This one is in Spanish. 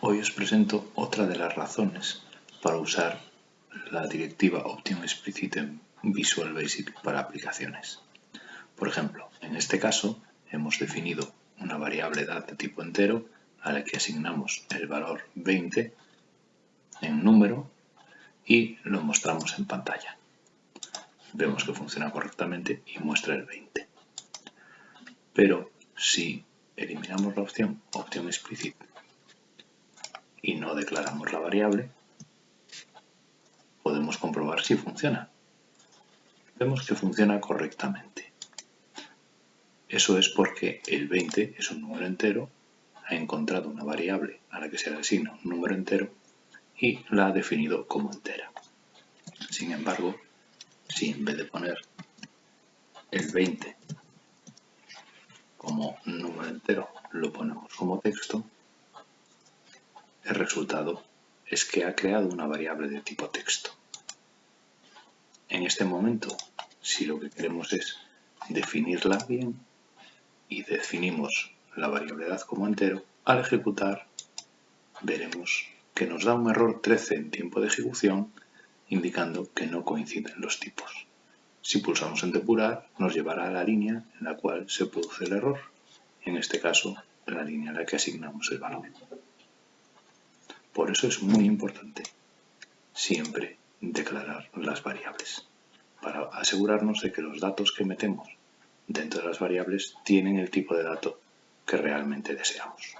Hoy os presento otra de las razones para usar la directiva Option Explicit en Visual Basic para aplicaciones. Por ejemplo, en este caso hemos definido una variable edad de tipo entero a la que asignamos el valor 20 en número y lo mostramos en pantalla. Vemos que funciona correctamente y muestra el 20. Pero si eliminamos la opción Option Explicit y no declaramos la variable, podemos comprobar si funciona. Vemos que funciona correctamente. Eso es porque el 20 es un número entero, ha encontrado una variable a la que se le asigna un número entero y la ha definido como entera. Sin embargo, si en vez de poner el 20 como número entero lo ponemos como texto, el resultado es que ha creado una variable de tipo texto. En este momento, si lo que queremos es definirla bien y definimos la variable edad como entero, al ejecutar veremos que nos da un error 13 en tiempo de ejecución indicando que no coinciden los tipos. Si pulsamos en depurar, nos llevará a la línea en la cual se produce el error, en este caso la línea a la que asignamos el valor. Por eso es muy importante siempre declarar las variables, para asegurarnos de que los datos que metemos dentro de las variables tienen el tipo de dato que realmente deseamos.